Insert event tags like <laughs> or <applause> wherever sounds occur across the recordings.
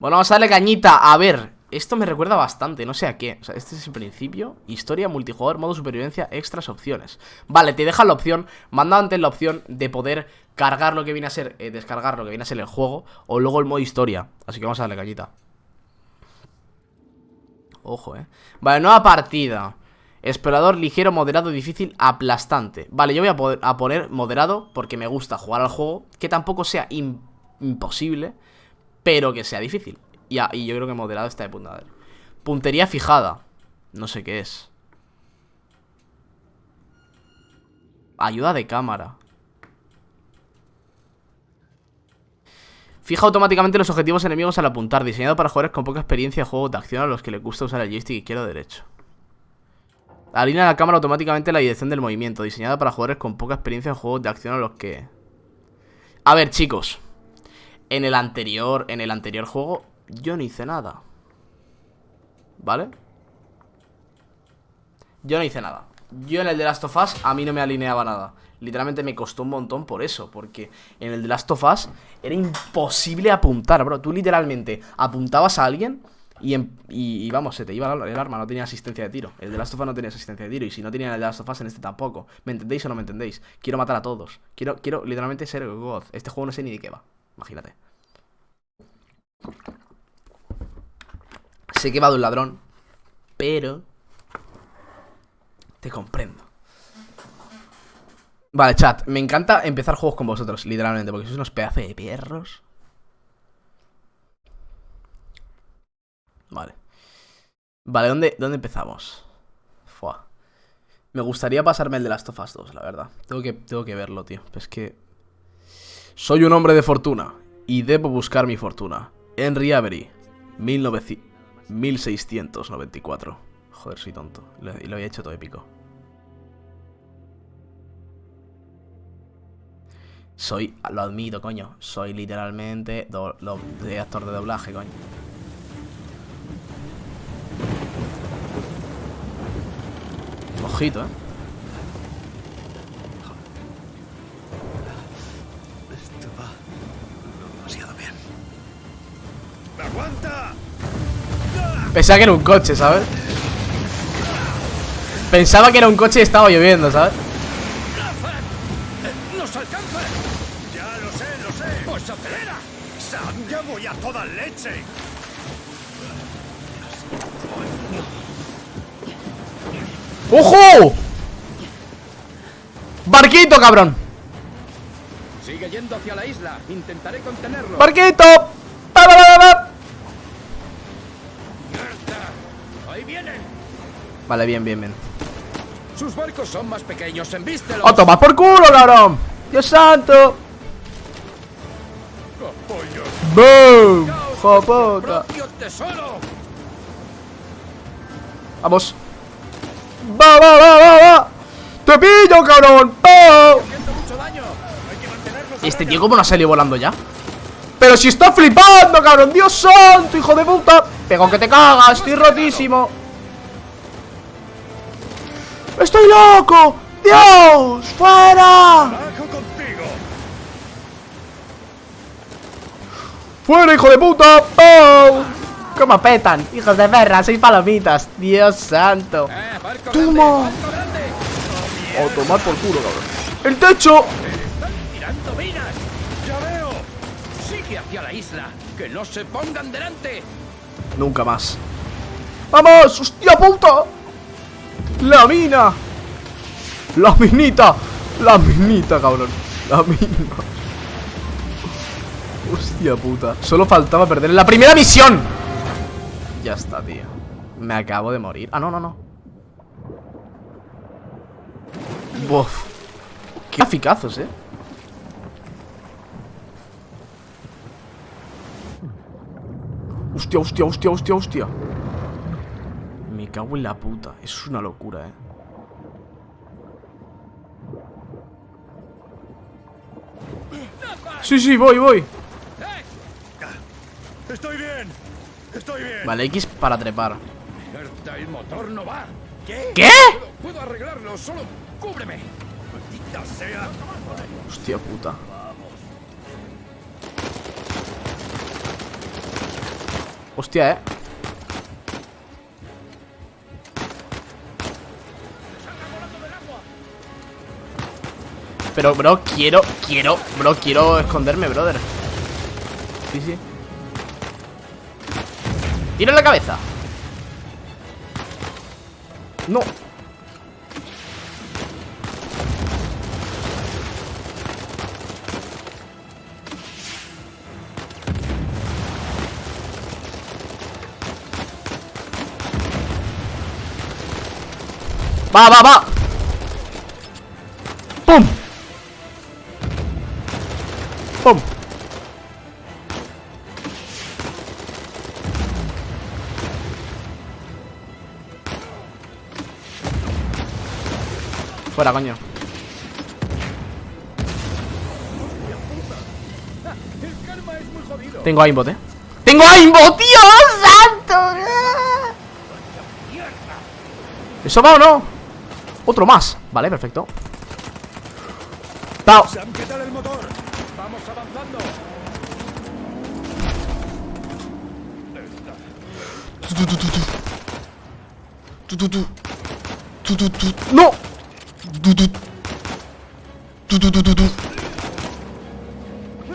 Bueno, vamos a darle cañita. A ver, esto me recuerda bastante, no sé a qué. O sea, este es el principio. Historia, multijugador, modo supervivencia, extras, opciones. Vale, te dejan la opción, manda antes la opción de poder cargar lo que viene a ser, eh, descargar lo que viene a ser el juego, o luego el modo historia. Así que vamos a darle cañita. Ojo, eh. Vale, nueva partida. Explorador ligero, moderado, difícil, aplastante. Vale, yo voy a, poner moderado porque me gusta jugar al juego. Que tampoco sea imposible, pero que sea difícil. Ya, y yo creo que moderado está de punta. Puntería fijada. No sé qué es. Ayuda de cámara. Fija automáticamente los objetivos enemigos al apuntar. Diseñado para jugadores con poca experiencia de juego de acción a los que les gusta usar el joystick izquierdo o derecho. Alinea la cámara automáticamente la dirección del movimiento. Diseñada para jugadores con poca experiencia en juegos de acción a los que... A ver, chicos. En el anterior, en el anterior juego yo no hice nada. ¿Vale? Yo no hice nada. Yo en el de Last of Us a mí no me alineaba nada. Literalmente me costó un montón por eso Porque en el de Last of Us Era imposible apuntar, bro. Tú literalmente apuntabas a alguien y, vamos, se te iba el arma, no tenía asistencia de tiro. El de Last of Us no tenía asistencia de tiro Y si no tenía el de Last of Us en este tampoco. ¿Me entendéis o no me entendéis? Quiero matar a todos. Quiero, quiero literalmente ser God. Este juego no sé ni de qué va Imagínate Sé que va de un ladrón, pero te comprendo. Vale, chat, me encanta empezar juegos con vosotros, literalmente, porque sois unos pedazos de perros. Vale. Vale, ¿dónde, dónde empezamos? Fua. Me gustaría pasarme el de Last of Us 2, la verdad. Tengo que, tengo que verlo, tío. Es que... Soy un hombre de fortuna y debo buscar mi fortuna. Henry Avery, 1900... 1694. Joder, soy tonto. Y lo había hecho todo épico. Soy, lo admito, coño. Soy literalmente de actor de doblaje, coño. Ojito, eh. Pensaba que era un coche, ¿sabes? Pensaba que era un coche y estaba lloviendo, ¿sabes? ¡Nos alcanza! Ya lo sé, lo sé. Pues acelera. Sam, ya voy a toda leche. ¡Ojo! ¡Barquito, cabrón! Sigue yendo hacia la isla. Intentaré contenerlo. ¡Barquito! ¡Va, va, va, Vale, bien, bien, bien. Sus barcos son más pequeños, envístelos. ¡Oh, toma por culo, cabrón! ¡Dios santo! ¡Boom! ¡Jopota! ¡Vamos! ¡Va, va, va, va, va! ¡Te pillo, cabrón! ¡Oh! Este tío, ¿cómo no ha salido volando ya? ¡Pero si está flipando, cabrón! ¡Dios santo, hijo de puta! ¡Pego que te cagas! ¡Estoy rotísimo! ¡Estoy loco! ¡Dios! ¡Fuera! ¡Fuera, hijo de puta! ¡Oh! ¿Cómo petan? ¡Hijos de perra! ¡Seis palomitas! ¡Dios santo! Eh, ¡Toma! ¡O tomar por culo, cabrón! ¡El techo! ¡Ya veo! ¡Sigue hacia la isla! ¡Que no se pongan delante! Nunca más ¡Vamos! ¡Hostia puta! ¡La mina! ¡La minita! ¡La minita, cabrón! ¡La mina! Hostia puta Solo faltaba perder la primera misión Ya está, tío Me acabo de morir Ah, no, no, no Buf Qué eficazos, eh Hostia, hostia, hostia, hostia, hostia Me cago en la puta. Es una locura, eh. Sí, sí, voy, voy. Estoy bien Estoy bien. Vale, X para trepar. El motor no va. ¿Qué? ¿Qué? Puedo, arreglarlo, solo cúbreme. Maldita sea. Hostia puta. Hostia, eh Pero, bro, quiero, quiero, bro, quiero esconderme, brother. Sí, sí. Tiro en la cabeza. No. Va, va, va. ¡Pum! ¡Pum! Fuera, coño Tengo aimbot, eh ¡Tengo aimbot, tío! ¡Santo! ¿Eso va o no? Otro más Vale, perfecto Pau Vamos avanzando. ¡No!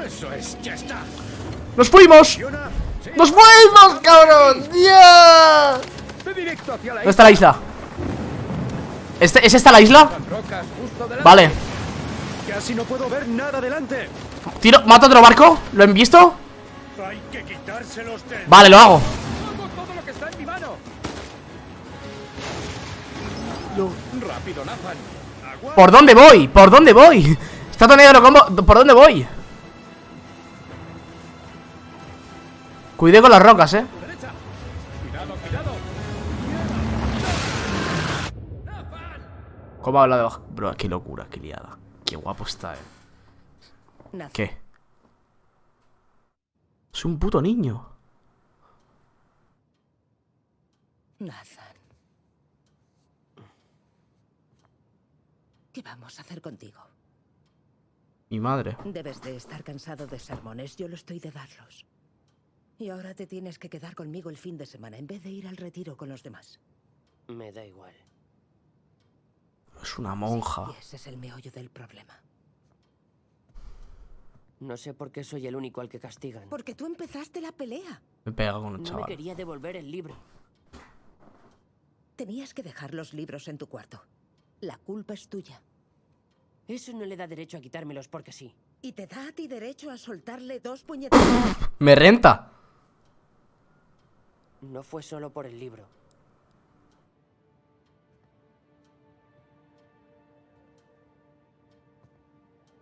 Eso es, ya está. ¡Nos fuimos! ¡Nos fuimos, cabrón! La ¿Dónde está la isla? ¿Este, ¿Es esta la isla? Vale Casi no puedo ver nada delante. Tiro, ¿mato otro barco? ¿Lo han visto? Hay que quitárselos de... Vale, lo hago Hago todo lo que está en mi mano. Rápido, Nathan. Agua. ¿Por dónde voy? ¿Por dónde voy? Está todo negro, ¿cómo? ¿Por dónde voy? Cuidé con las rocas, eh. Cuidado, cuidado. ¿Cómo habla de bajo? Bro, qué locura, qué liada Qué guapo está, eh Nathan, ¿Qué? Es un puto niño Nathan. ¿Qué vamos a hacer contigo? Mi madre Debes de estar cansado de sermones, yo lo estoy de darlos. Y ahora te tienes que quedar conmigo el fin de semana en vez de ir al retiro con los demás. Me da igual. Es una monja Y ese es el meollo del problema. No sé por qué soy el único al que castigan. Porque tú empezaste la pelea. Me pega con un No me chaval quería devolver el libro. Tenías que dejar los libros en tu cuarto. La culpa es tuya. Eso no le da derecho a quitármelos porque sí. Y te da a ti derecho a soltarle dos puñetazos. <laughs> Me renta No fue solo por el libro.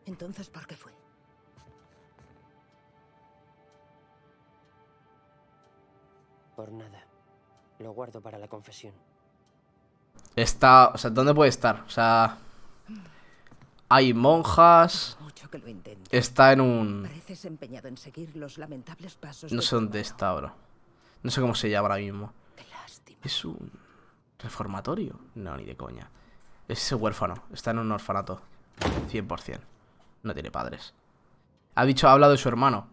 Entonces, ¿por qué fue? Por nada. Lo guardo para la confesión. Está, o sea, ¿dónde puede estar? O sea Hay monjas Mucho que lo intento. Está en un... Pareces empeñado en seguir los lamentables pasos. No de sé dónde está, bro No sé cómo se llama ahora mismo Qué lástima. ¿Es un reformatorio? No, ni de coña. Es ese huérfano. Está en un orfanato. 100%. No tiene padres. Ha dicho, ha hablado de su hermano.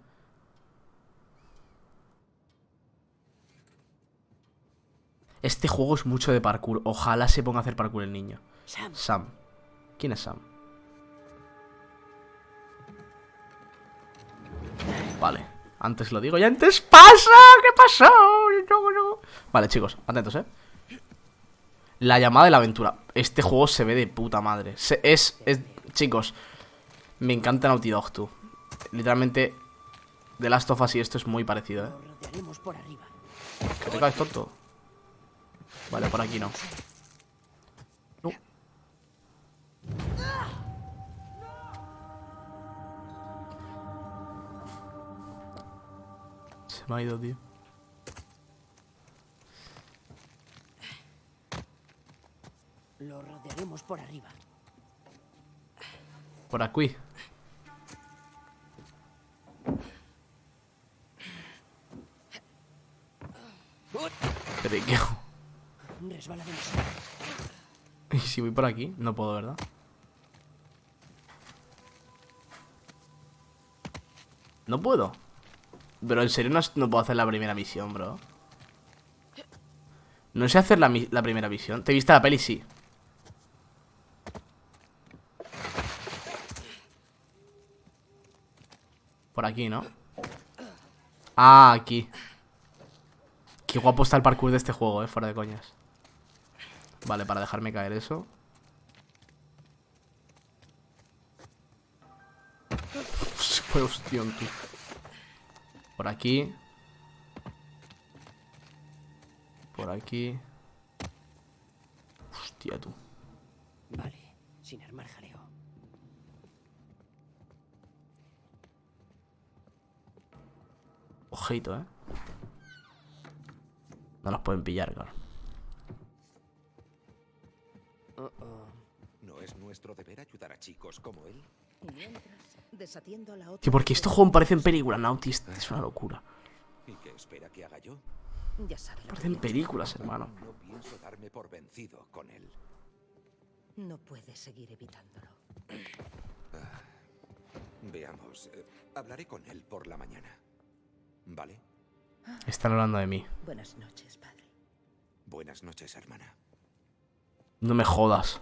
Este juego es mucho de parkour. Ojalá se ponga a hacer parkour el niño. Sam, Sam. ¿Quién es Sam? Vale. Antes lo digo y antes pasa. ¿Qué pasó? Vale, chicos, atentos, ¿eh? La llamada de la aventura. Este juego se ve de puta madre. Se- es, es... Chicos, me encanta Naughty Dog, tú. Literalmente, The Last of Us y esto es muy parecido, ¿eh? Que te caes tonto. Vale, por aquí no. No. Se me ha ido, tío. Lo rodearemos por arriba. Por aquí. Periqueo. Y si voy por aquí, no puedo, ¿verdad? No puedo. Bro, en serio no, no puedo hacer la primera misión, bro. No sé hacer la, la primera misión. ¿Te viste la peli? Sí. Por aquí, ¿no? Ah, aquí. Qué guapo está el parkour de este juego, eh, fuera de coñas. Vale, para dejarme caer eso. Se <laughs> fue hostión, tú. Por aquí. Por aquí. Hostia, tú. Vale, sin armar jaleo. Ojito, eh. No nos pueden pillar, claro. Oh. ¿No es nuestro deber ayudar a chicos como él? Mientras, desatiendo a la otra... Tío, porque estos juegos parecen películas, Naughty. Es es una locura. ¿Y qué espera que haga yo? Ya que Parecen películas, hermano. No pienso darme por vencido con él. No puedes seguir evitándolo. Veamos, eh, hablaré con él por la mañana. ¿Vale? Están hablando de mí. Buenas noches, padre. Buenas noches, hermana. No me jodas.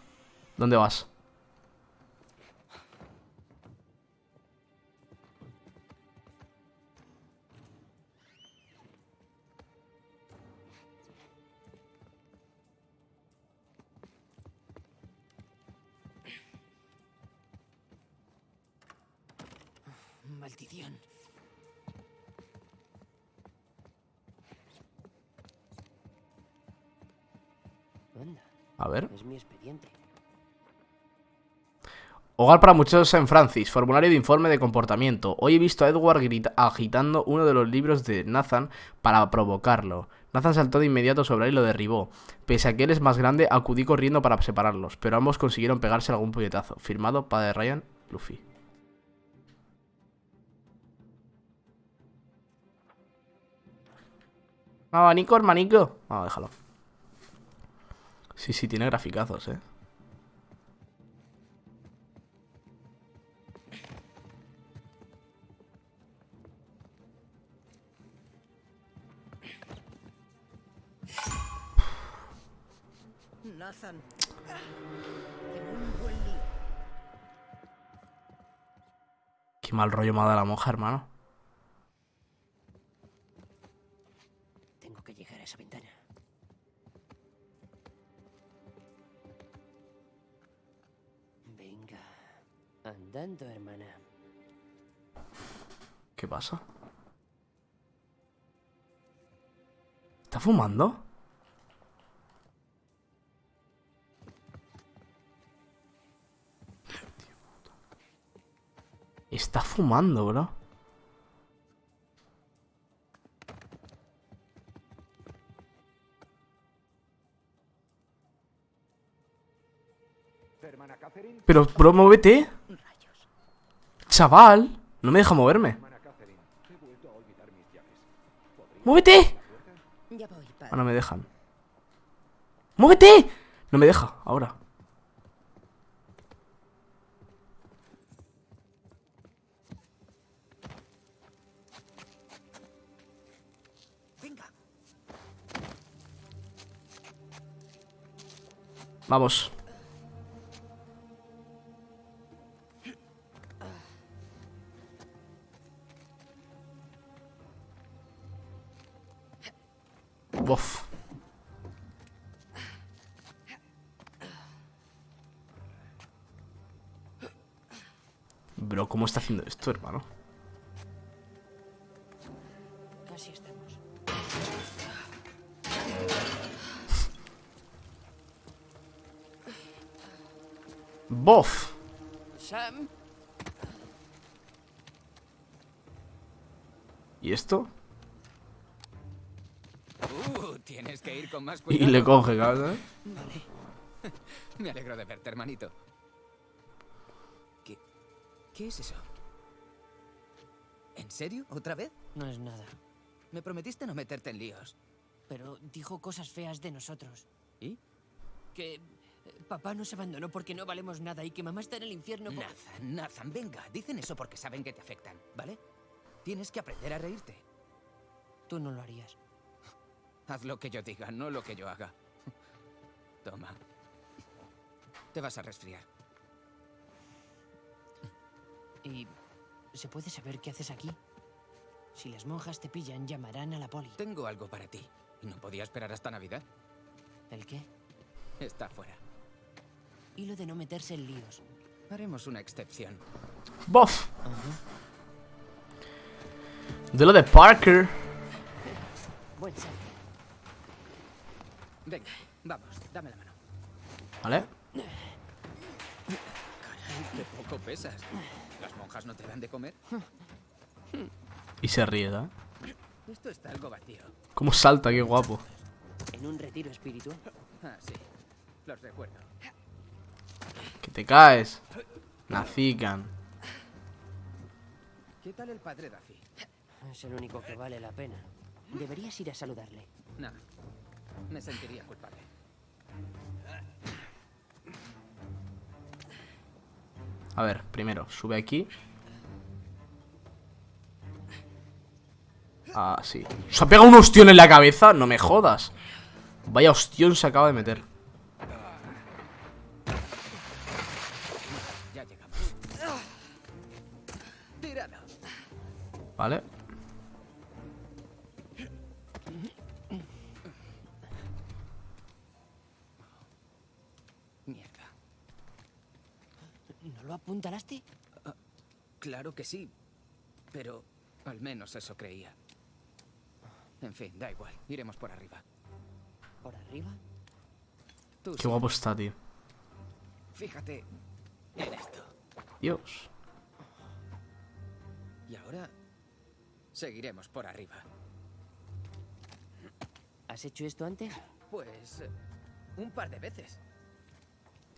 ¿Dónde vas? Maldición. A ver. es mi expediente. Hogar para muchachos en Francis. Formulario de informe de comportamiento. Hoy he visto a Edward agitando uno de los libros de Nathan para provocarlo. Nathan saltó de inmediato sobre él y lo derribó. Pese a que él es más grande, acudí corriendo para separarlos, pero ambos consiguieron pegarse algún puñetazo. Firmado Padre Ryan, Luffy. Abanico, hermanico. Vamos, déjalo. Sí, sí, tiene graficazos, eh. Nathan. Qué mal rollo me ha dado la monja, hermano. Andando, hermana. ¿Qué pasa? ¿Está fumando? Está fumando, bro. Pero, bro, muévete. Chaval. No me deja moverme. ¡Muévete! Ah, no me dejan. ¡Muévete! No me deja, ahora. Vamos. Bof. Bro, ¿cómo está haciendo esto, hermano? Casi estamos. Bof. Sam. ¿Y esto? Tienes que ir con más <laughs> Y cuidado. le coge, ¿sabes? <laughs> Me alegro de verte, hermanito. ¿Qué, ¿Qué es eso? ¿En serio? ¿Otra vez? No es nada. Me prometiste no meterte en líos. Pero dijo cosas feas de nosotros. ¿Y? Que eh, papá nos abandonó porque no valemos nada y que mamá está en el infierno. por- Nathan, Nathan, venga. Dicen eso porque saben que te afectan, ¿vale? Tienes que aprender a reírte. Tú no lo harías. Haz lo que yo diga, no lo que yo haga. Toma. Te vas a resfriar. ¿Y se puede saber qué haces aquí? Si las monjas te pillan, llamarán a la poli. Tengo algo para ti. ¿Y no podía esperar hasta Navidad? ¿El qué? Está fuera. Y lo de no meterse en líos. Haremos una excepción. ¡Bof! De lo de Parker. Buen salto. Venga, vamos, dame la mano. ¿Vale? Caray, qué poco pesas. ¿Las monjas no te dan de comer? Y se ríe, ¿eh? Esto está algo vacío. ¿Cómo salta? Qué guapo. ¿En un retiro espiritual? Ah, sí. Los recuerdo. Que te caes. Nacican. ¿Qué tal el padre Daffy? Es el único que vale la pena. Deberías ir a saludarle. No. Me sentiría culpable. A ver, primero, sube aquí. Ah, sí. ¿Se ha pegado un ostión en la cabeza? No me jodas. Vaya ostión se acaba de meter. ¿Vale? ¿No lo apuntalaste? Claro que sí. Pero al menos eso creía. En fin, da igual. Iremos por arriba. ¿Por arriba? Tú Qué sí. guapo está, tío. Fíjate en esto. Dios. Y ahora seguiremos por arriba. ¿Has hecho esto antes? Pues eh, un par de veces.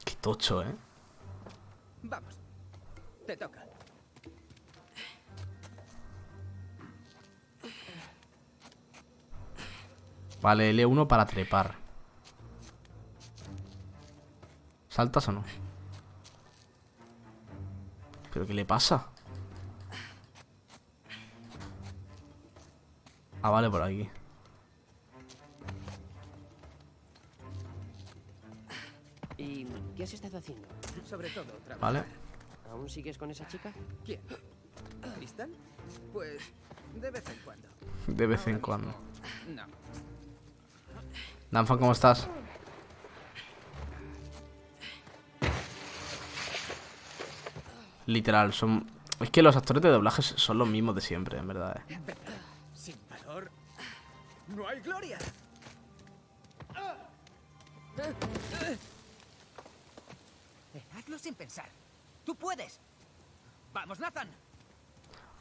Qué tocho, ¿eh? Vamos. Te toca. Vale, L1 para trepar. ¿Saltas o no? ¿Pero qué le pasa? Ah, vale, por aquí. ¿Y qué has estado haciendo? Sobre todo otra vez. Vale. ¿Aún sigues con esa chica? ¿Quién? ¿Cristal? Pues de vez en cuando. De vez Ahora en mismo, cuando. No. Danfan, ¿cómo estás? Literal, son... Es que los actores de doblajes son los mismos de siempre, en verdad. eh. Sin valor no hay gloria. Hazlo sin pensar. Tú puedes. Vamos, Nathan.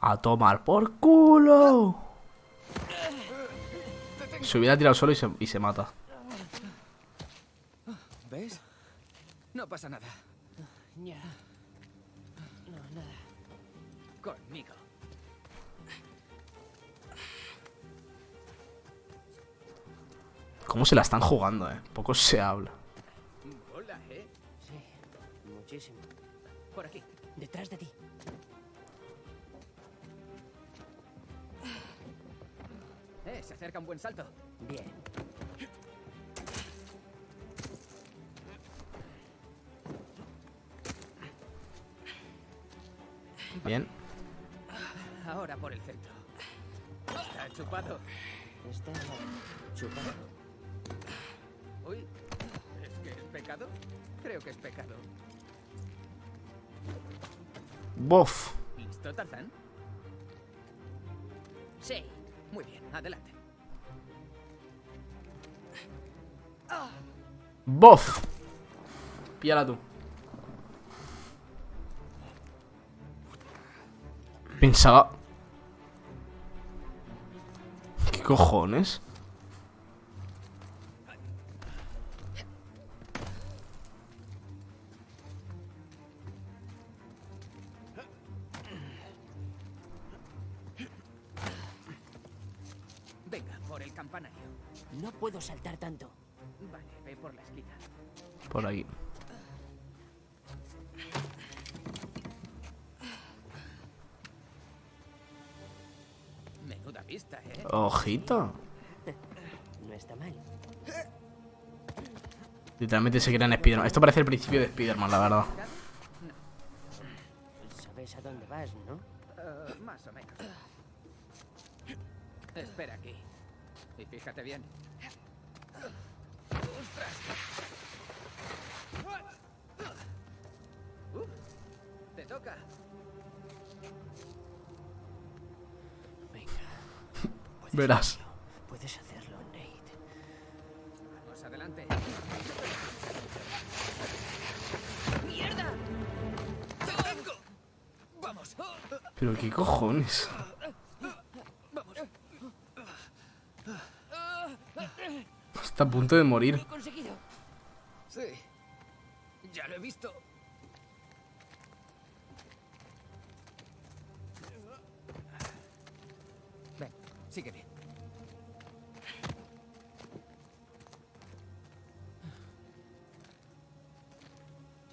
A tomar por culo. Se hubiera tirado solo y se, y se mata. ¿Ves? No pasa nada. Ya. No, nada. Conmigo. ¿Cómo se la están jugando, eh? Poco se habla. Hola, ¿eh? Muchísimo. Por aquí. Detrás de ti. Eh, se acerca un buen salto. Bien. Bien. Ahora por el centro. Está chupado. Está chupado. Uy, ¿es que es pecado? Creo que es pecado. Bof. ¿Listo, Tarzán? Sí. Muy bien, adelante. Bof. Píala tú. Pensaba... ¿Qué cojones? No está mal. Literalmente se crean Spiderman. Esto parece el principio de Spiderman, la verdad. Sabes a dónde vas, ¿no? Eh, más o menos. Espera aquí. Y fíjate bien. ¡Ostras! Uh, te toca. Venga. Verás. Punto de morir. ¡Lo he conseguido! Sí. Ya lo he visto. Ven, sígueme.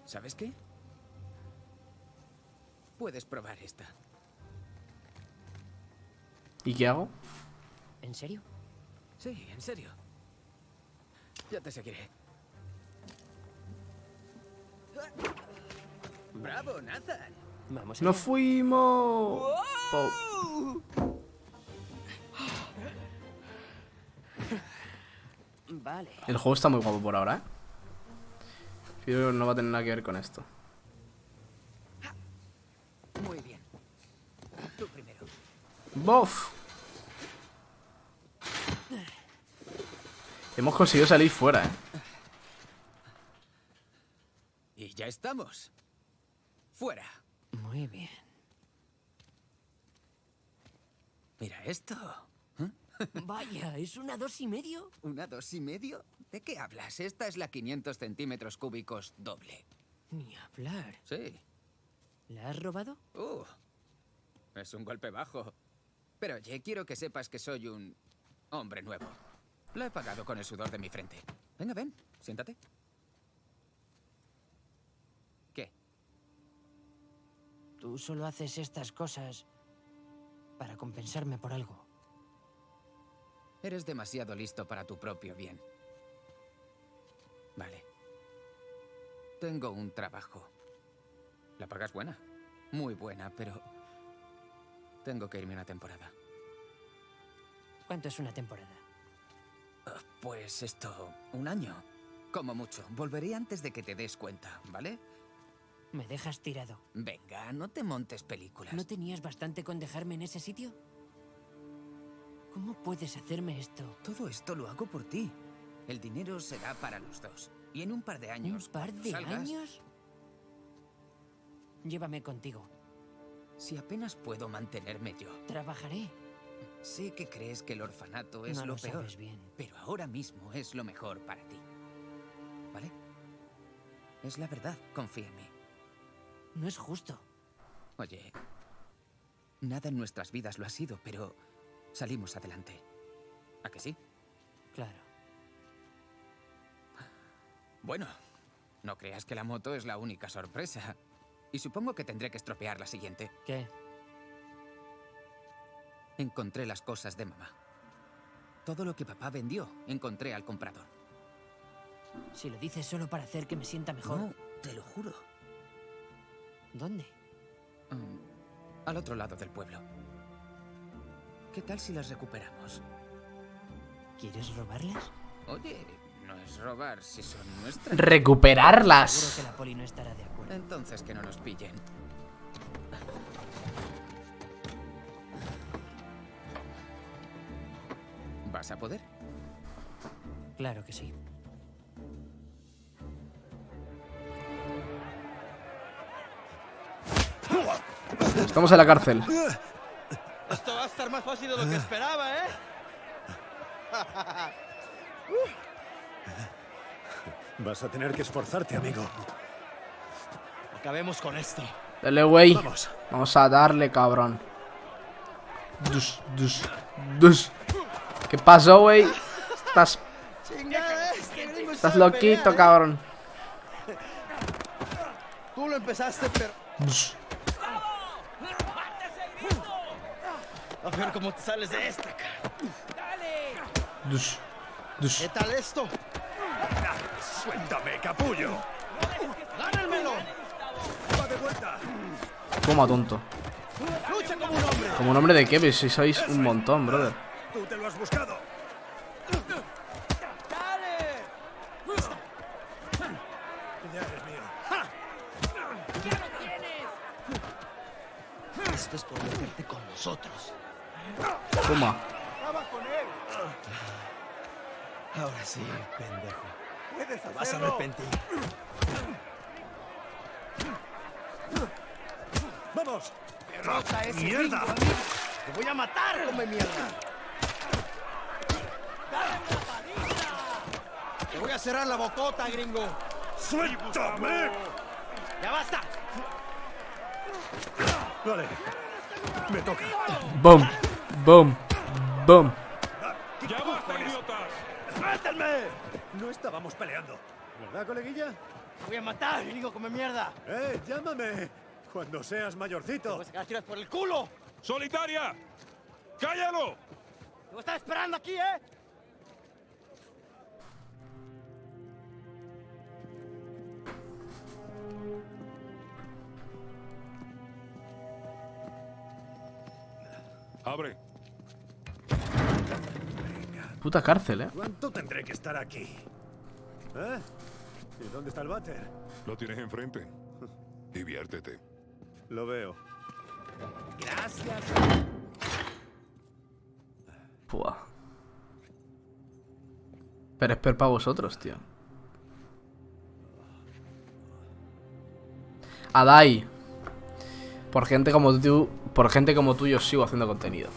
¿Sabes qué? Puedes probar esta. ¿Y qué hago? ¿En serio? Sí, en serio. Ya te seguiré. ¡Bravo, Nathan! Vamos ¡Nos fuimos! Po- Vale. El juego está muy guapo por ahora, ¿eh? Pero no va a tener nada que ver con esto. Muy bien. Tú primero. ¡Bof! Hemos conseguido salir fuera, ¿eh? Y ya estamos. Fuera. Muy bien. Mira esto. <laughs> Vaya, ¿es una dos y medio? ¿Una dos y medio? ¿De qué hablas? Esta es la 500 centímetros cúbicos doble. Ni hablar. Sí. ¿La has robado? Uh, es un golpe bajo. Pero oye, quiero que sepas que soy un hombre nuevo. Lo he pagado con el sudor de mi frente. Venga, ven, siéntate. ¿Qué? Tú solo haces estas cosas para compensarme por algo. Eres demasiado listo para tu propio bien. Vale. Tengo un trabajo. La paga es buena. Muy buena, pero... Tengo que irme una temporada. ¿Cuánto es una temporada? Pues esto, un año. Como mucho. Volveré antes de que te des cuenta, ¿vale? ¿Me dejas tirado? Venga, no te montes películas. ¿No tenías bastante con dejarme en ese sitio? ¿Cómo puedes hacerme esto? Todo esto lo hago por ti. El dinero será para los dos. Y en un par de ¿Un años. par cuando de salgas, años? Llévame contigo. Si apenas puedo mantenerme yo. Trabajaré. Sé que crees que el orfanato es no lo, lo peor. sabes bien. Pero ahora mismo es lo mejor para ti. ¿Vale? Es la verdad, confía en mí. No es justo. Oye, nada en nuestras vidas lo ha sido, pero salimos adelante. ¿A que sí? Claro. Bueno, no creas que la moto es la única sorpresa. Y supongo que tendré que estropear la siguiente. ¿Qué? Encontré las cosas de mamá. Todo lo que papá vendió, encontré al comprador. Si lo dices solo para hacer que me sienta mejor. No, te lo juro. ¿Dónde? Mm, al otro lado del pueblo. ¿Qué tal si las recuperamos? ¿Quieres robarlas? Oye, no es robar si son nuestras. Seguro Recuperarlas. que la poli no estará de acuerdo. Entonces que no nos pillen. ¿Vas a poder? Claro que sí. Estamos en la cárcel. Esto va a estar más fácil de lo que esperaba, ¿eh? Vas a tener que esforzarte, amigo. Acabemos con esto. Dale, güey. Vamos. Vamos a darle, cabrón. Dus, dus, dus. ¿Qué pasó, güey? Estás, estás loquito, cabrón. Tú lo empezaste, pero... A ver cómo te sales de esta. Dush. ¿Qué tal esto? Suéltame, capullo. ¡Gánalmelo! Va de vuelta. Toma, tonto. ¡Lucha como un hombre! Como nombre de qué, si sois un montón, brother. Tú te lo has buscado. Ya eres mío. Esto es por meterte con nosotros. Toma. Ahora sí, pendejo. Te vas a arrepentir. ¡Vamos! Derrota ese ¡Mierda! amigo. ¡Te voy a matar, come mierda! ¡Te voy a cerrar la bocota, gringo! ¡Suéltame! ¡Ya basta! Vale. Me toca. Boom. Boom. Boom. ¡Ya basta, idiotas! No estábamos peleando. ¿Verdad, coleguilla? ¡Te voy a matar, gringo, come mierda! ¡Eh, llámame! Cuando seas ¡Te mayorcito. sacar tiras por el culo! ¡Solitaria! ¡Cállalo! ¡Te voy a estar esperando aquí, eh! Abre. Puta cárcel, eh. ¿Cuánto tendré que estar aquí? ¿Eh? ¿Y dónde está el váter? Lo tienes enfrente. Diviértete. Lo veo. Pua. Pero es per para vosotros, tío. Adai. Por gente como tú, por gente como tú yo sigo haciendo contenido.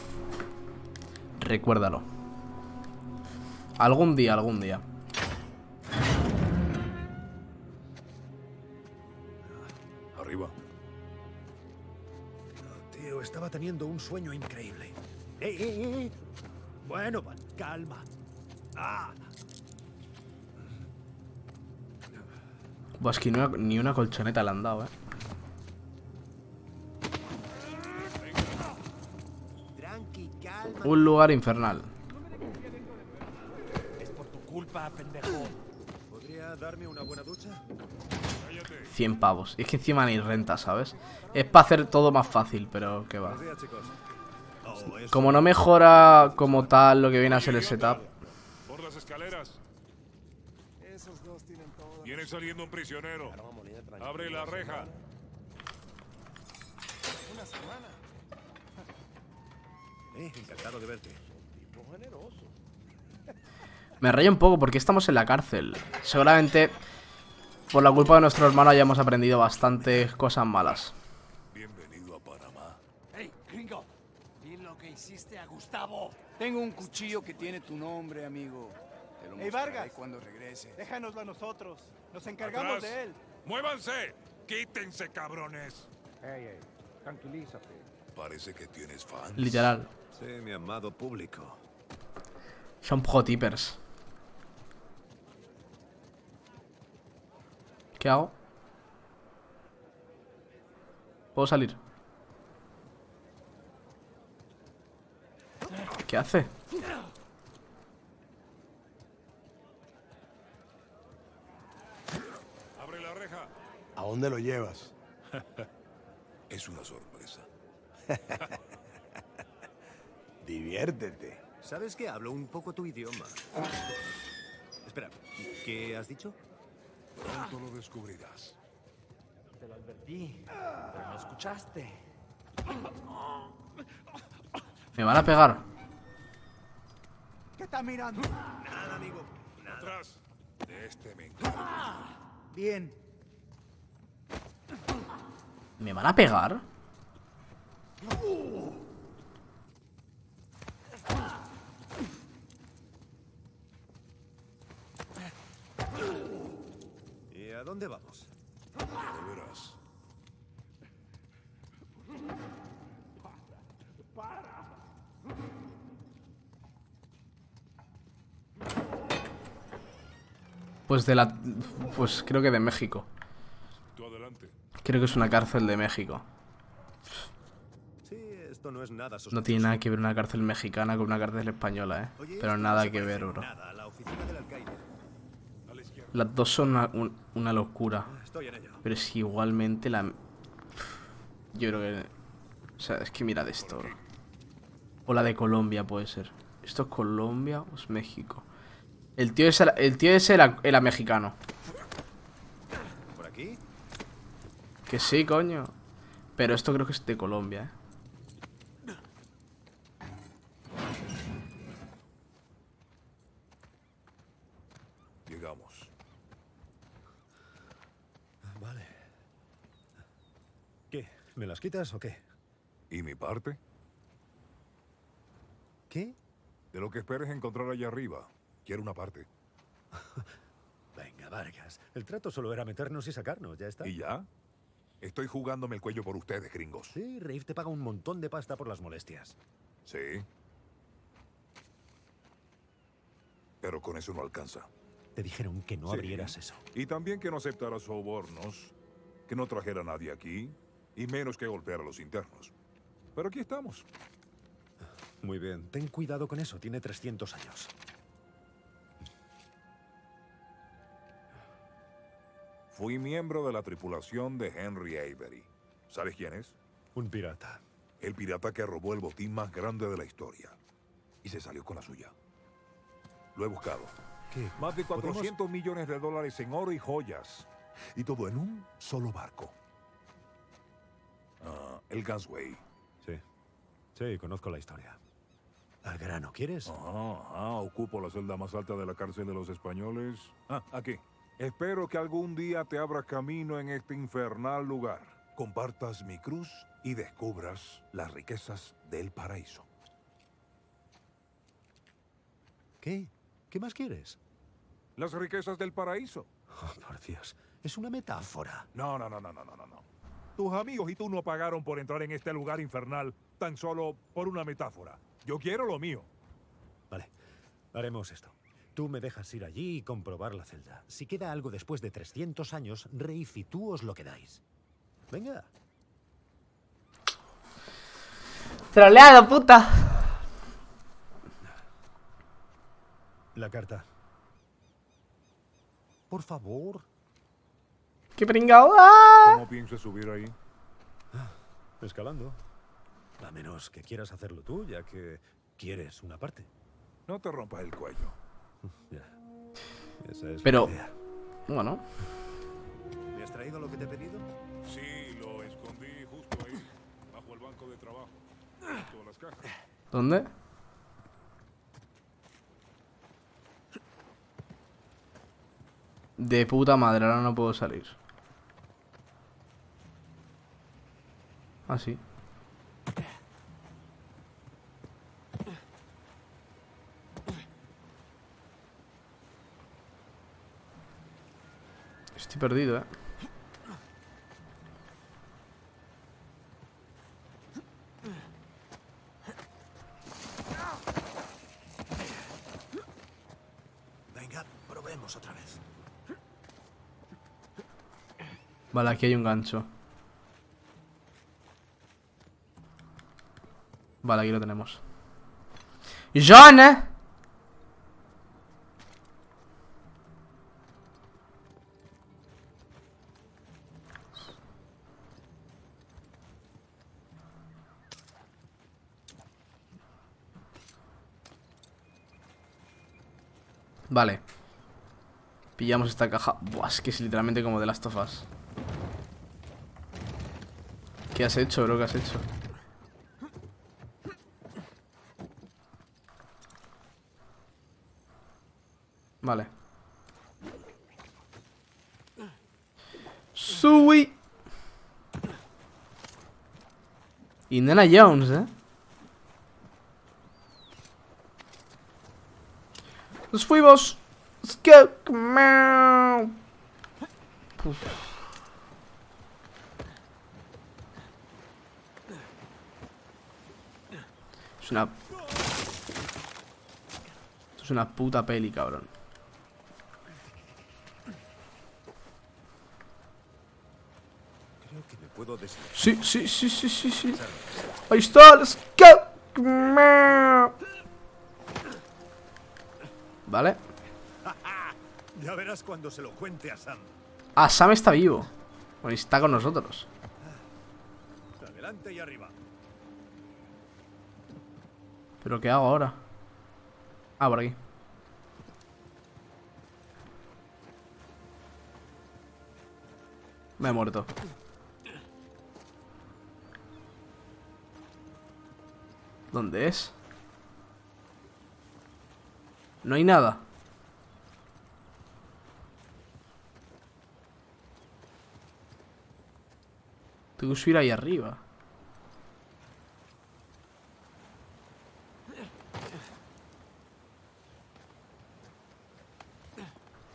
Recuérdalo. Algún día, algún día. Arriba. Tío, estaba teniendo un sueño increíble. ¡Eh, eh, eh! eh! Bueno, calma. ¡Ah! Buah, es que ni una, ni una colchoneta le han dado, eh. Un lugar infernal. Es por tu culpa, pendejo. ¿Podría darme una buena ducha? 100 pavos. Es que encima ni renta, ¿sabes? Es para hacer todo más fácil, pero que va. Oh. Como no mejora como tal lo que viene a ser el setup. Por las escaleras. Viene saliendo un prisionero. Abre la reja. Eh, encantado de verte. <laughs> Me rayo un poco porque estamos en la cárcel. Seguramente por la culpa de nuestro hermano hayamos aprendido bastantes cosas malas. Bienvenido a Panamá. ¡Ey, gringo! Di lo que hiciste a Gustavo. Tengo un cuchillo que tiene tu nombre, amigo. Te lo Ey, mostraré Vargas. cuando regrese. Déjanoslo a nosotros. Nos encargamos Atrás. de él. ¡Muévanse! ¡Quítense, cabrones! tranquilízate. Parece que tienes fans. Literal. Sí, mi amado público. Son prototypers. ¿Qué hago? ¿Puedo salir? ¿Qué hace? Abre la reja. ¿A dónde lo llevas? <laughs> Es una sorpresa. <laughs> Diviértete. ¿Sabes que hablo un poco tu idioma? Espera, ¿qué has dicho? Pronto lo descubrirás. Te lo advertí, pero no escuchaste. Me van a pegar. ¿Qué está mirando? Nada, amigo. Atrás. De este me encargo. Bien. ¿Me van a pegar? ¿Y a dónde vamos? Ya lo verás. Pues de la... Pues creo que de México. Creo que es una cárcel de México. Esto no es nada No sospechoso. tiene nada que ver una cárcel mexicana con una cárcel española, eh. Oye, Pero nada que ver, bro. nada la. Las dos son una, un- una locura. Estoy en ello. Pero es que igualmente la... Yo creo que... O sea, es que mirad esto, bro. O la de Colombia puede ser. ¿Esto es Colombia o es México? El tío ese, el tío ese era, era mexicano. ¿Por aquí? Que sí, coño. Pero esto creo que es de Colombia, eh. Llegamos. Vale. ¿Qué? ¿Me las quitas o qué? ¿Y mi parte? ¿Qué? De lo que esperes encontrar allá arriba. Quiero una parte. <laughs> Venga, Vargas. El trato solo era meternos y sacarnos, ya está. ¿Y ya? Estoy jugándome el cuello por ustedes, gringos. Sí, Rafe te paga un montón de pasta por las molestias. Sí. Pero con eso no alcanza. Te dijeron que no Sí. abrieras eso. Y también que no aceptara sobornos, que no trajera a nadie aquí, y menos que golpeara a los internos. Pero aquí estamos. Muy bien, ten cuidado con eso, tiene 300 años. Fui miembro de la tripulación de Henry Avery. ¿Sabes quién es? Un pirata. El pirata que robó el botín más grande de la historia. Y se salió con la suya. Lo he buscado. ¿Qué? Más de ¿Podemos? 400 millones de dólares en oro y joyas. Y todo en un solo barco. Ah, el Gansway. Sí. Sí, conozco la historia. Al grano, ¿quieres? Ajá, ajá, ocupo la celda más alta de la cárcel de los españoles. Ah, aquí. Espero que algún día te abra camino en este infernal lugar. Compartas mi cruz y descubras las riquezas del paraíso. ¿Qué? ¿Qué más quieres? Las riquezas del paraíso. Oh, por Dios, es una metáfora. No, no, no, no, no, no, no. Tus amigos y tú no pagaron por entrar en este lugar infernal tan solo por una metáfora. Yo quiero lo mío. Vale, haremos esto. Tú me dejas ir allí y comprobar la celda. Si queda algo después de 300 años, Rafe y tú os lo quedáis. Venga. ¡Troleado, puta! La carta. Por favor. ¡Qué pringao! ¡Ah! ¿Cómo piensas subir ahí? Escalando. A menos que quieras hacerlo tú, ya que quieres una parte. No te rompas el cuello. <laughs> Ya. Esa es Pero- la idea. Bueno, ¿Me has traído lo que te he pedido? Sí, lo escondí justo ahí, bajo el banco de trabajo. Junto a las cajas. ¿dónde? De puta madre, ahora no puedo salir. Ah, sí. Estoy perdido, eh. Venga, probemos otra vez. Vale, aquí hay un gancho. Vale, aquí lo tenemos. ¡John! eh! Vale. Pillamos esta caja. Buah, es que es literalmente como de Last of Us. ¿Qué has hecho, bro? ¿Qué has hecho? Vale. Sui. Indiana Jones, ¿eh? Nos fuimos. Es una... Es una puta peli, cabrón. Creo que me puedo deshacer. Sí, sí, sí, sí, sí, sí. Ahí está, let's go. Vale. <laughs> Ya verás cuando se lo cuente a Sam. Ah, Sam está vivo. Bueno, está con nosotros. Adelante y arriba. ¿Pero qué hago ahora? Ah, por aquí. Me he muerto. ¿Dónde es? No hay nada. Tengo que subir ahí arriba.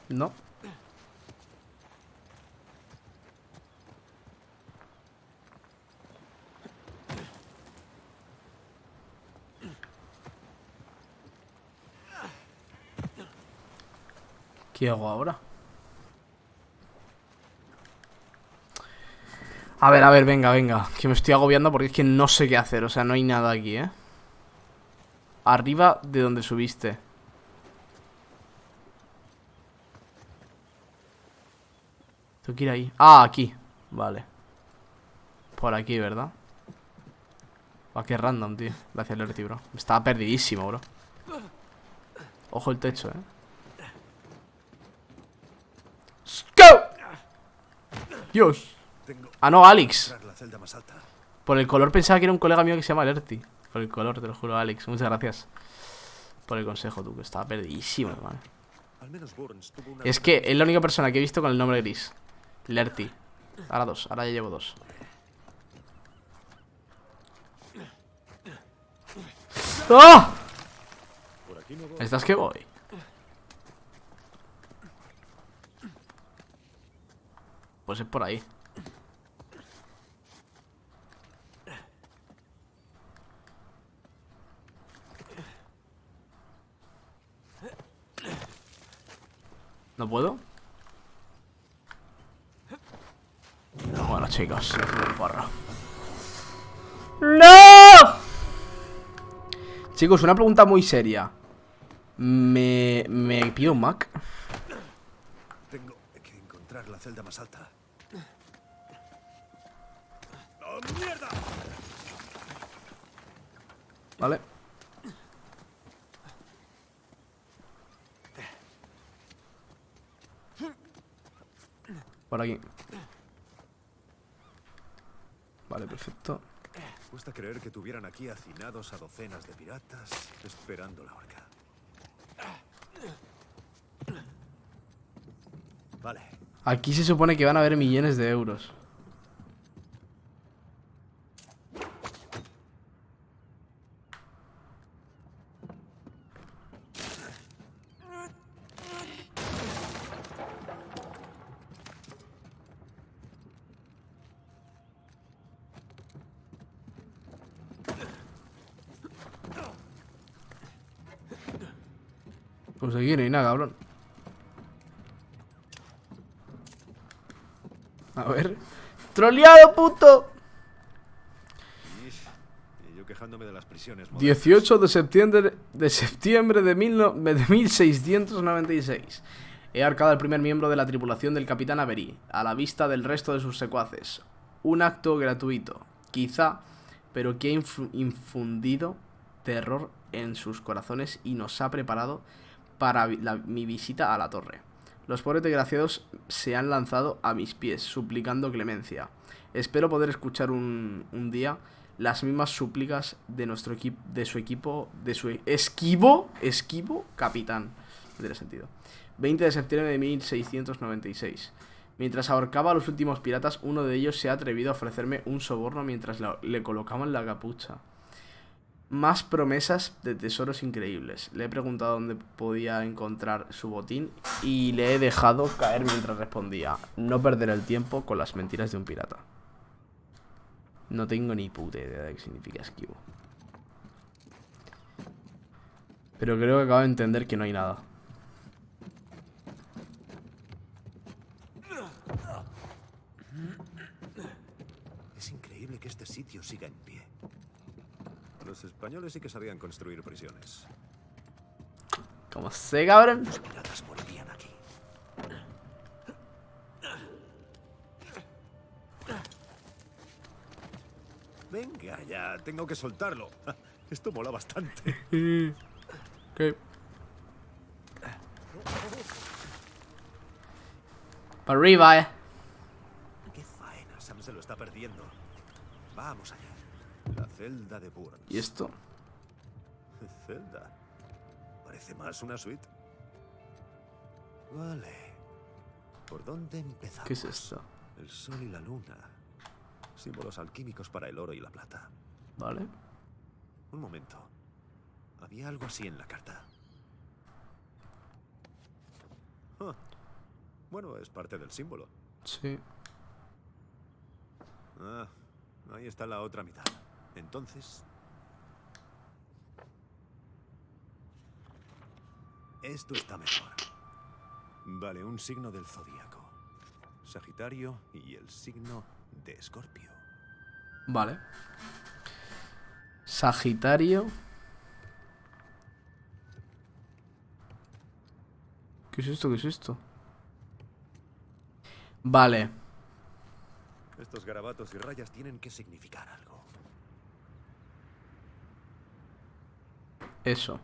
No. ¿Qué hago ahora? A ver, a ver, venga, venga. Que me estoy agobiando porque es que no sé qué hacer. O sea, no hay nada aquí, ¿eh? Arriba de donde subiste. Tengo que ir ahí. Ah, aquí. Vale. Por aquí, ¿verdad? Va, qué random, tío. Gracias, Lerty, bro. Estaba perdidísimo, bro. Ojo el techo, ¿eh? ¡Go! Dios. Ah, no, Alex. Por el color pensaba que era un colega mío que se llama Lerty Por el color, te lo juro, Alex. Muchas gracias Por el consejo, tú Que estaba perdidísimo, hermano. Es que es la única persona que he visto con el nombre gris. Lerty Ahora dos, ahora ya llevo dos. Voy. ¿Estás que voy? Pues es por ahí ¿No puedo? Bueno, chicos, porro. ¡No! Chicos, una pregunta muy seria. ¿Me, me pido un Mac? Encontrar la celda más alta. ¡Oh, mierda! ¿Vale? Por aquí. Vale, perfecto. Cuesta creer que tuvieran aquí hacinados a docenas de piratas esperando la horca. Vale, Aquí se supone que van a haber millones de euros. Pues no hay nada, cabrón. A ver. ¡Troleado, puto! y yo quejándome de las prisiones. modernas. 18 de septiembre de septiembre de, mil no- de 1696. He arcado al primer miembro de la tripulación del capitán Avery, a la vista del resto de sus secuaces. Un acto gratuito, quizá, pero que ha infu- infundido terror en sus corazones y nos ha preparado para la- mi visita a la torre. Los pobres desgraciados se han lanzado a mis pies, suplicando clemencia. Espero poder escuchar un, día las mismas súplicas de nuestro equipo, de su equipo, de su esquivo, esquivo capitán. No tiene sentido. 20 de septiembre de 1696. Mientras ahorcaba a los últimos piratas, uno de ellos se ha atrevido a ofrecerme un soborno mientras le colocaban la capucha. Más promesas de tesoros increíbles. Le he preguntado dónde podía encontrar su botín y le he dejado caer mientras respondía. No perder el tiempo con las mentiras de un pirata. No tengo ni puta idea de qué significa esquivo. Pero creo que acabo de entender que no hay nada. que este sitio siga en. Los españoles sí que sabían construir prisiones. ¿Cómo sé, cabrón? Los piratas morirían aquí. Venga, ya, tengo que soltarlo. Esto mola bastante. <laughs> Ok. Para arriba, eh. Qué faena, Sam se lo está perdiendo. Vamos allá. Celda de Burns. ¿Y esto? Celda. Parece más una suite. Vale. ¿Por dónde empezamos? ¿Qué es esto? El sol y la luna. Símbolos alquímicos para el oro y la plata. Vale. Un momento. Había algo así en la carta. Ah. Bueno, es parte del símbolo. Sí. Ah, ahí está la otra mitad. Entonces... Esto está mejor. Vale, un signo del zodíaco. Sagitario y el signo de Escorpio. Vale. Sagitario. ¿Qué es esto? ¿Qué es esto? Vale. Estos garabatos y rayas tienen que significar algo. Eso.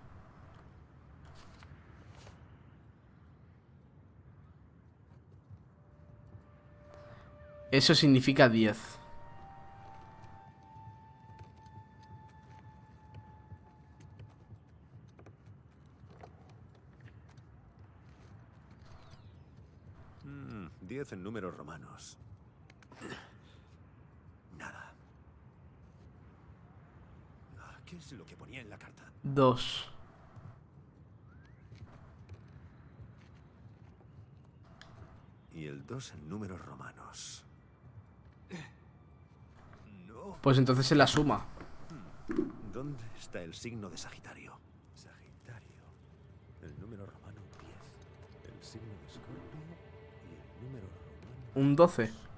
Eso significa 10. Mm, Diez en números romanos. Nada. Ah, ¿Qué es lo que ponía en la carta? 2. Y el 2 en números romanos. No. Pues entonces se la suma. ¿Dónde está el signo de Sagitario? Sagitario. El número romano 10. El signo de Escorpio y el número romano. Un 12.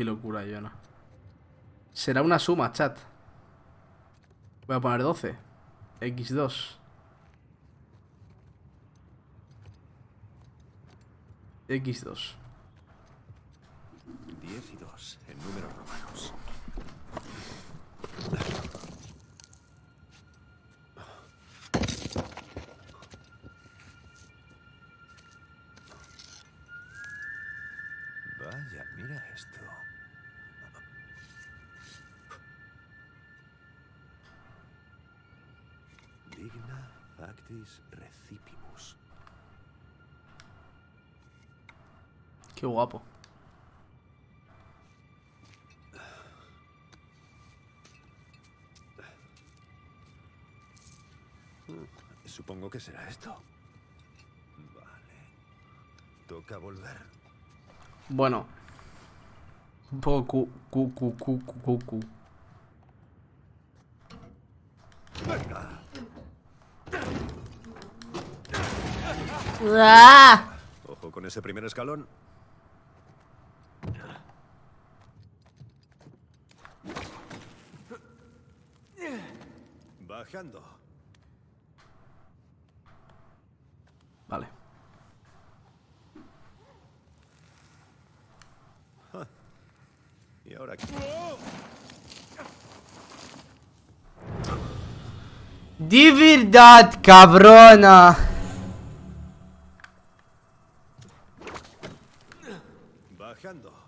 Qué locura, Joana. Será una suma, chat. Voy a poner 12. X2. X2. 10 y 2 en números romanos. Qué guapo. Supongo que será esto. Vale. Toca volver. Bueno. Un poco cu, cu, cu, cu, cu, cu, cu. Venga. ¡Ah! Ojo con ese primer escalón. Bajando. Vale. Y ahora aquí. De verdad, cabrona. Bajando.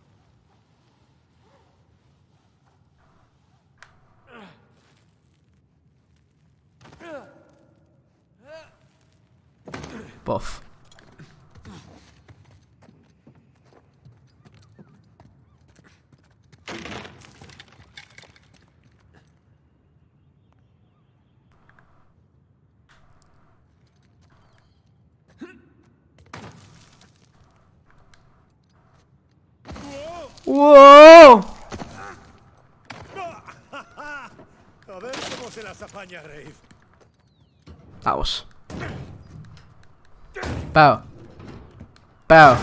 Puff. ¡Wow! A ver cómo se las apaña Grave. Vamos. Pau. Pau.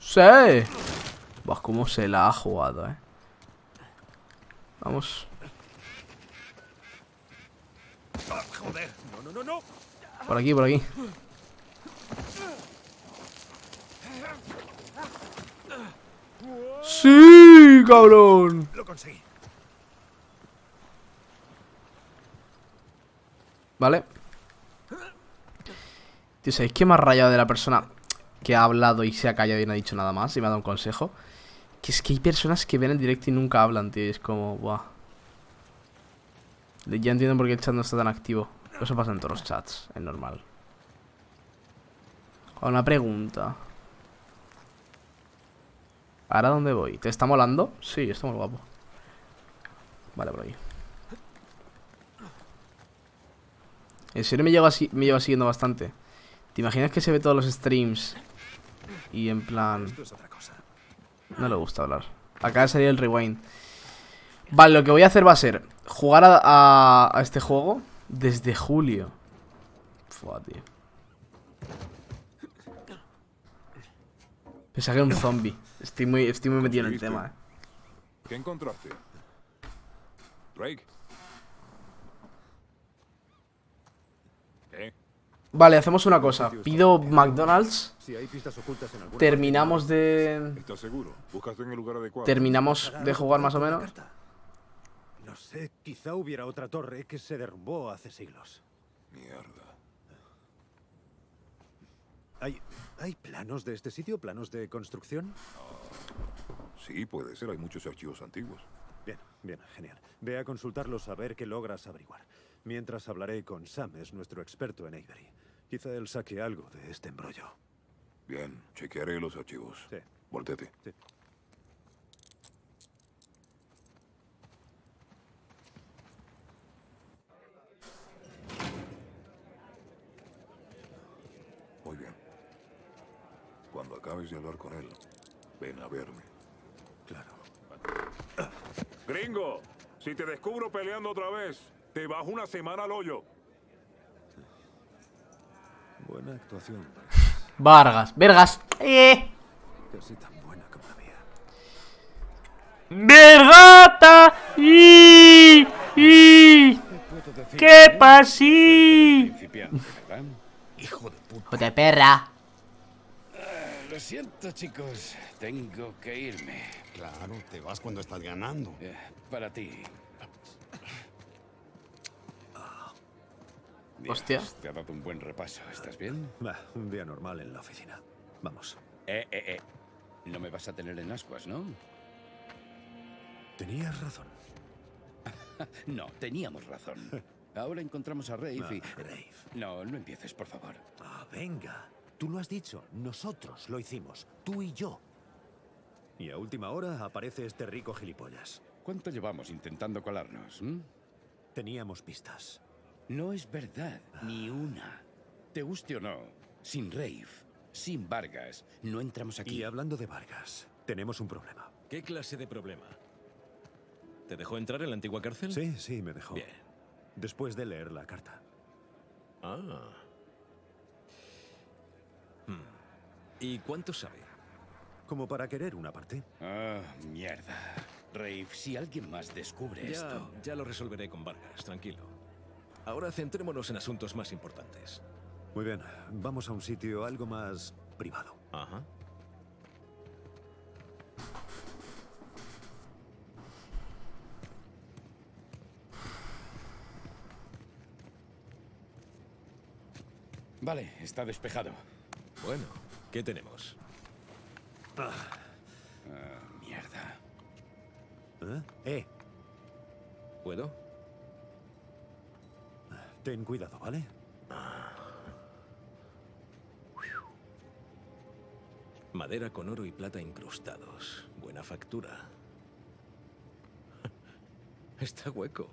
Sí. Buah, cómo se la ha jugado, eh. Vamos. No, no, no, no. Por aquí, por aquí. ¡Sí, cabrón! Lo conseguí. Vale. Tío, ¿sabéis qué me ha rayado de la persona que ha hablado y se ha callado y no ha dicho nada más y me ha dado un consejo? Que es que hay personas que ven el directo y nunca hablan, tío. y es como, buah. Ya entiendo por qué el chat no está tan activo. Eso pasa en todos los chats, es normal. Una pregunta. ¿Ahora dónde voy? ¿Te está molando? Sí, está muy guapo. Vale, por ahí. En serio me lleva, me lleva siguiendo bastante. ¿Te imaginas que se ve todos los streams? Y en plan... No le gusta hablar. Acaba de salir el rewind. Vale, lo que voy a hacer va a ser jugar a, a- a este juego desde julio. Fua, tío. Pensaba que era un zombie. Estoy muy, estoy muy metido en el tema, eh. ¿Qué encontraste? Drake. Vale, hacemos una cosa. Pido McDonald's. Si hay pistas ocultas en alguna Terminamos de... Terminamos de jugar más o menos. No sé, quizá hubiera otra torre que se derrumbó hace siglos. Mierda. ¿Hay, ¿Hay planos de este sitio? ¿Planos de construcción? Sí, puede ser. Hay muchos archivos antiguos. Bien, bien, genial. Ve a consultarlos a ver qué logras averiguar. Mientras hablaré con Sam, es nuestro experto en Avery. Quizá él saque algo de este embrollo. Bien, chequearé los archivos. Sí. Voltete. Sí. Muy bien. Cuando acabes de hablar con él, ven a verme. Claro. Gringo, si te descubro peleando otra vez, te bajo una semana al hoyo. Buena actuación. Vargas. Vergas. Eh. Casi tan buena como la mía. Vergata. Y... Y... ¿Qué pasí? Hijo de puta. Puta perra. Lo siento, chicos. Tengo que irme. Claro, te vas cuando estás ganando. Eh, Para ti. Dios, Hostia. Te ha dado un buen repaso. ¿Estás bien? Bah, un día normal en la oficina. Vamos. Eh, eh, eh. No me vas a tener en ascuas, ¿no? Tenías razón. <laughs> No, teníamos razón. Ahora encontramos a Rafe y... Ah, Rafe. No, no empieces, por favor. Ah, venga. Tú lo has dicho. Nosotros lo hicimos. Tú y yo. Y a última hora aparece este rico gilipollas. ¿Cuánto llevamos intentando colarnos? mm? Teníamos pistas. No es verdad, ni una. Te guste o no, sin Rafe, sin Vargas, no entramos aquí. Y hablando de Vargas, tenemos un problema. ¿Qué clase de problema? ¿Te dejó entrar en la antigua cárcel? Sí, sí, me dejó. Bien. Después de leer la carta. Ah. Hmm. ¿Y cuánto sabe? Como para querer una parte. Ah, mierda. Rafe, si alguien más descubre Ya, esto... ya lo resolveré con Vargas, tranquilo. Ahora centrémonos en asuntos más importantes. Muy bien, vamos a un sitio algo más privado. Ajá. Vale, está despejado. Bueno, ¿qué tenemos? Ah, mierda. ¿Eh? Eh, ¿Puedo? Ten cuidado, ¿vale? Madera con oro y plata incrustados. Buena factura. <laughs> Está hueco.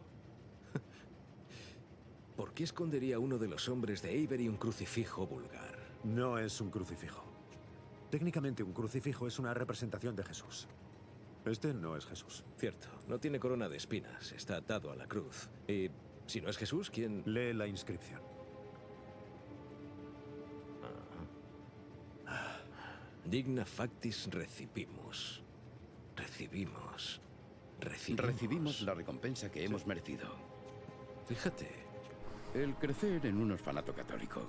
<laughs> ¿Por qué escondería uno de los hombres de Avery un crucifijo vulgar? No es un crucifijo. Técnicamente un crucifijo es una representación de Jesús. Este no es Jesús. Cierto, no tiene corona de espinas, está atado a la cruz. Y si no es Jesús, ¿quién...? Lee la inscripción. Digna factis recipimus. Recibimos. Recibimos. Recibimos la recompensa que hemos merecido. Fíjate. El crecer en un orfanato católico.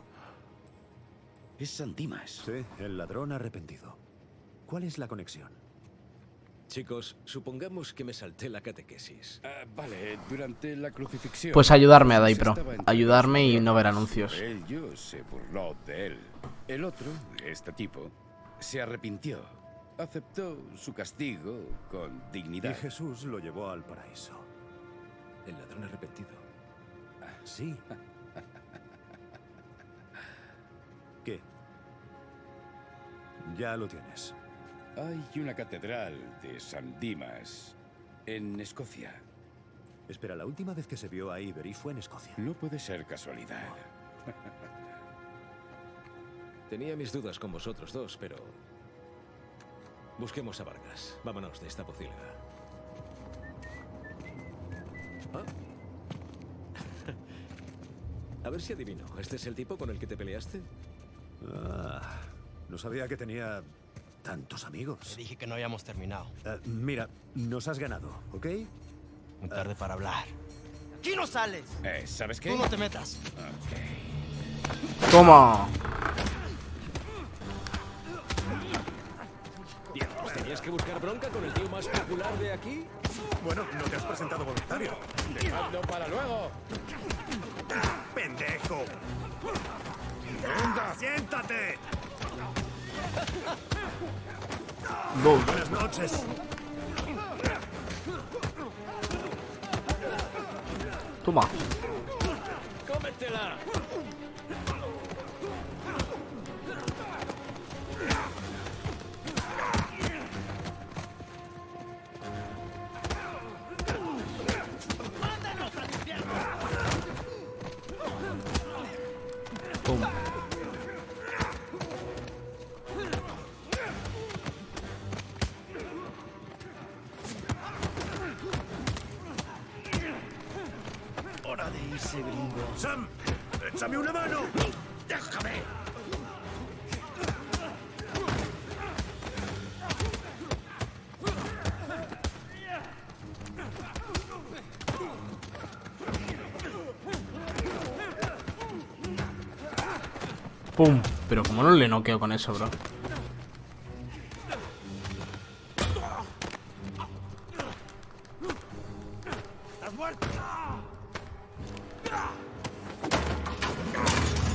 Es San Dimas. Sí, el ladrón arrepentido. ¿Cuál es la conexión? Chicos, supongamos que me salté la catequesis. Ah, vale, durante la crucifixión. Pues ayudarme a Daipro. Ayudarme y no ver anuncios. Ellos se burló de él. El otro, este tipo, se arrepintió. Aceptó su castigo con Y dignidad. Jesús lo llevó al paraíso. El ladrón arrepentido. Sí. <laughs> ¿Qué? Ya lo tienes. Hay una catedral de San Dimas en Escocia. Espera, la última vez que se vio a Ibery fue en Escocia. No puede ser casualidad. Tenía mis dudas con vosotros dos, pero... Busquemos a Vargas. Vámonos de esta pocilga. Ah. <laughs> A ver si adivino. ¿Este es el tipo con el que te peleaste? Ah, no sabía que tenía tantos amigos. Dije que no habíamos terminado. Eh, mira, nos has ganado, ¿ok? Muy tarde para hablar. ¡Aquí no sales! Eh, ¿Sabes qué? Tú no te metas. Toma. Diablos, ¿tenías que buscar bronca con el tío más popular de aquí? Bueno, no te has presentado voluntario. ¡Dejadlo para luego! ¡Pendejo! ¡Anda! ¡Siéntate! Boom. Buenas noches. Toma. ¡Cómetela! No le noqueo con eso, bro.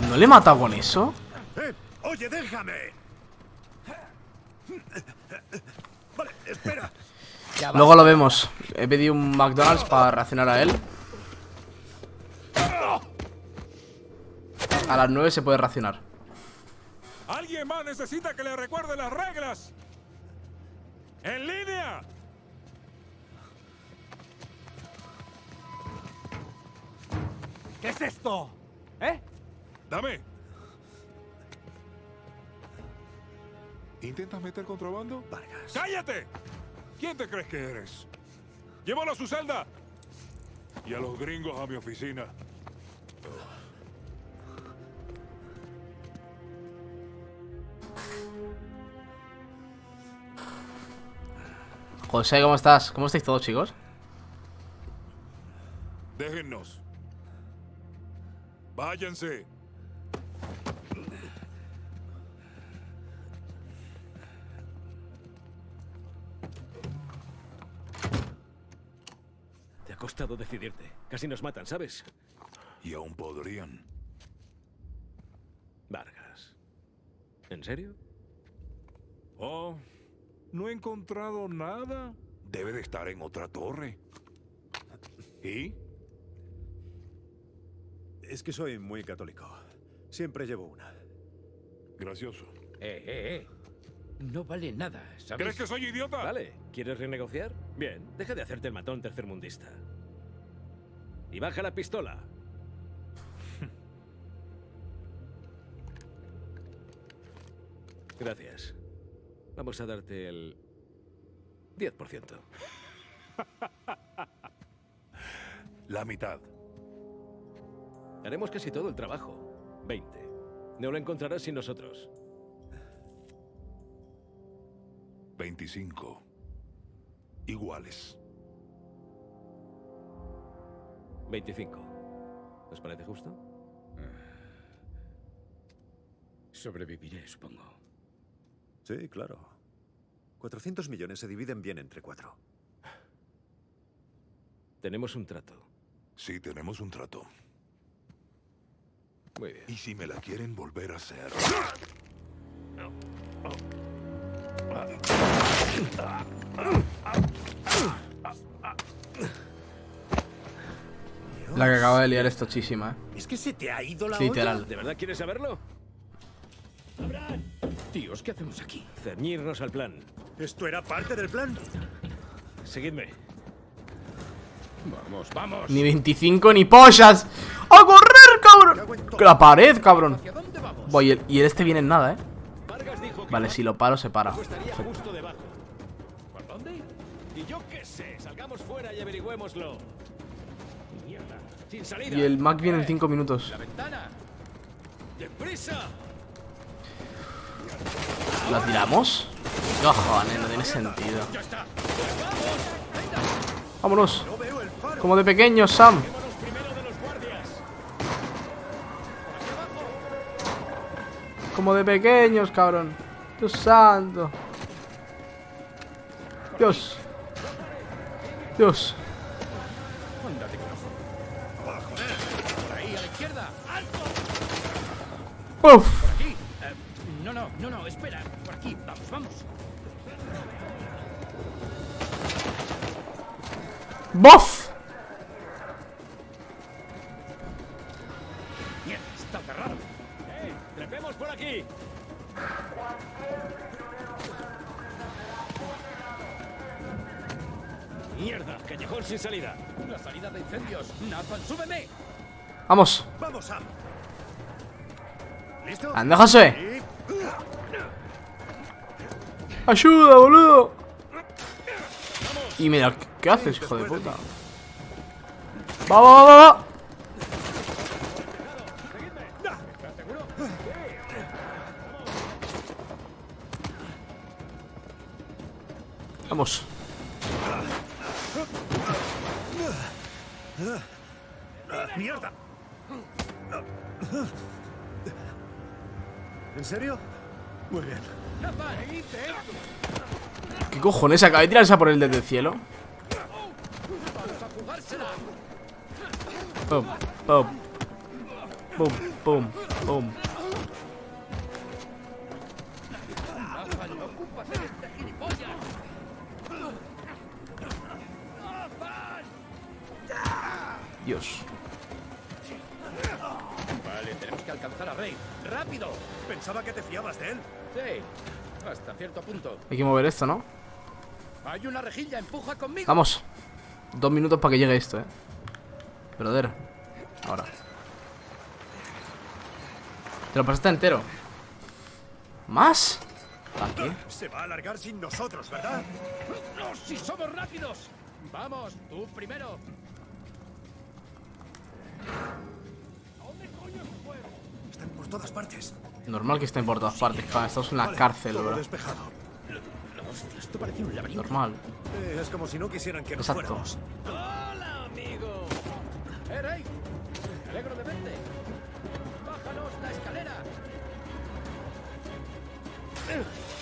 ¿No le he matado con eso? ¡Eh! ¡Oye, déjame! Vale, espera. <laughs> Luego lo vemos. He pedido un McDonald's para reaccionar a él. A las 9 se puede racionar. ¿Alguien más necesita que le recuerde las reglas? ¡En línea! ¿Qué es esto? ¿Eh? Dame. ¿Intentas meter contrabando? Vargas. ¡Cállate! ¿Quién te crees que eres? Llévalo a su celda. Y a los gringos a mi oficina. José, ¿cómo estás? ¿Cómo estáis todos, chicos? Déjennos. Váyanse. Te ha costado decidirte. Casi nos matan, ¿sabes? Y aún podrían. Vargas. ¿En serio? Oh, no he encontrado nada. Debe de estar en otra torre. ¿Y? Es que soy muy católico. Siempre llevo una. Gracioso. Eh, eh, eh. No vale nada, ¿sabes? ¿Crees que soy idiota? Vale, ¿quieres renegociar? Bien, deja de hacerte el matón tercermundista. Y baja la pistola. <laughs> Gracias. Vamos a darte el 10%. <laughs> La mitad. Haremos casi todo el trabajo. 20. No lo encontrarás sin nosotros. 25. Iguales. 25. ¿Os parece justo? Sobreviviré, supongo. Sí, claro. 400 millones se dividen bien entre cuatro. Tenemos un trato. Sí, tenemos un trato. Muy bien. Y si me la quieren volver a hacer. La que acaba de liar es tochísima, eh. Es que se te ha ido la literal. olla. ¿De verdad quieres saberlo? Tíos, ¿qué hacemos aquí? Ceñirnos al plan. ¿Esto era parte del plan? Seguidme. Vamos, vamos. Ni 25 ni pollas. ¡A correr, cabrón! La pared, cabrón. Voy, y el, y este viene en nada, eh. Vale, si lo paro, se para. estaría justo debajo. ¿Por dónde? Y yo qué sé. Salgamos fuera y averigüémoslo. Mierda. Sin salida. Y el Mac viene en 5 minutos. ¿La tiramos? Cojones, no tiene sentido. Vámonos. Como de pequeños, Sam. Como de pequeños, cabrón. Dios santo. Dios. Dios. Uf. No, no, no, no, espera. ¡Bof! Mierda, está cerrado. ¡Eh! ¡Trepemos por aquí! ¡Mierda! ¡Callejón sin salida! La salida de incendios. Nathan, súbeme. Vamos. Vamos, Sam. ¿Listo? Anda, José. Ayuda, boludo. Y mira, ¿qué haces, hijo de puta? Va, va, va, va, va. Vamos. ¡Mierda! ¿En serio? Muy bien. ¿Qué cojones? Acaba de tirarse por él desde el cielo. Pum, pum. Pum, pum. Dios. Vale, tenemos que alcanzar a Rey. ¡Rápido! Pensaba que te fiabas de él. Sí, hasta cierto punto. Hay que mover esto, ¿no? Hay una rejilla, empuja conmigo. Vamos. Dos minutos para que llegue esto, eh. Brother. Ahora. Te lo pasaste entero. ¿Más? ¿Para qué? Se va a alargar sin nosotros, ¿verdad? ¡No, si somos rápidos! Vamos, tú primero. Están por todas partes. Normal que estén por todas partes. Estamos en la Vale, cárcel, bro. despejado. Hostia, esto parece un laberinto. Normal. Eh, es como si no quisieran que nos Exacto. fuéramos. ¡Hola, amigo! ¡Eh, Rey! Me alegro de verte. ¡Bájanos la escalera!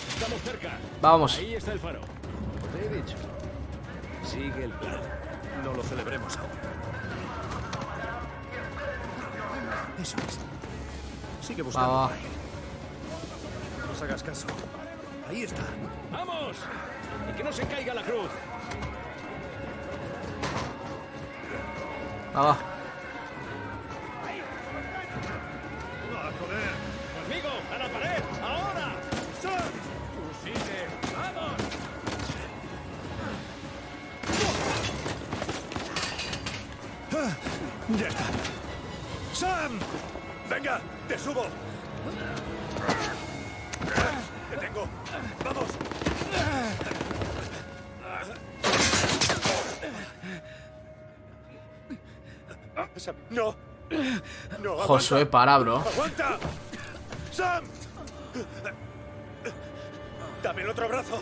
¡Estamos cerca! Vamos. Ahí está el faro. Te he dicho. Sigue el plan. No lo celebremos aún. Eso es. Sigue buscando. Ahí. No nos hagas caso. Ahí está. ¡Vamos! ¡Y que no se caiga la cruz! ¡Ah, ¡Sam! ¡Venga! ¡Te subo! ¡Te tengo! ¡Vamos! Sam, no. no Josué, para, bro. ¡Aguanta! ¡Sam! Dame el otro brazo.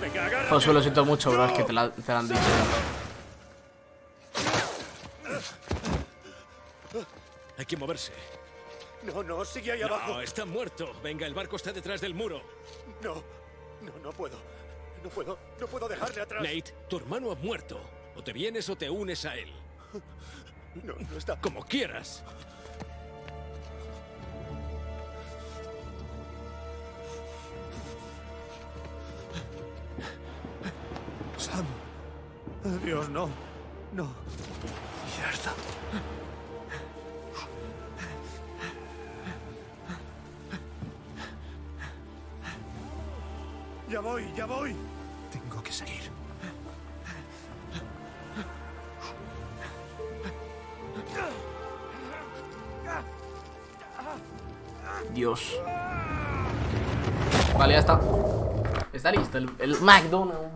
Venga, Josué, lo siento mucho, bro. Es que te, la, te la han dicho. Que moverse. No, no, sigue ahí abajo. No, está muerto. Venga, el barco está detrás del muro. No, no, no puedo. No puedo, no puedo dejarle atrás. Nate, tu hermano ha muerto. O te vienes o te unes a él. No, no está. Como quieras. Sam. Dios, no. No. Mierda. Ya voy, ya voy. Tengo que seguir. Dios. Vale, ya está. Está listo el, el McDonald's.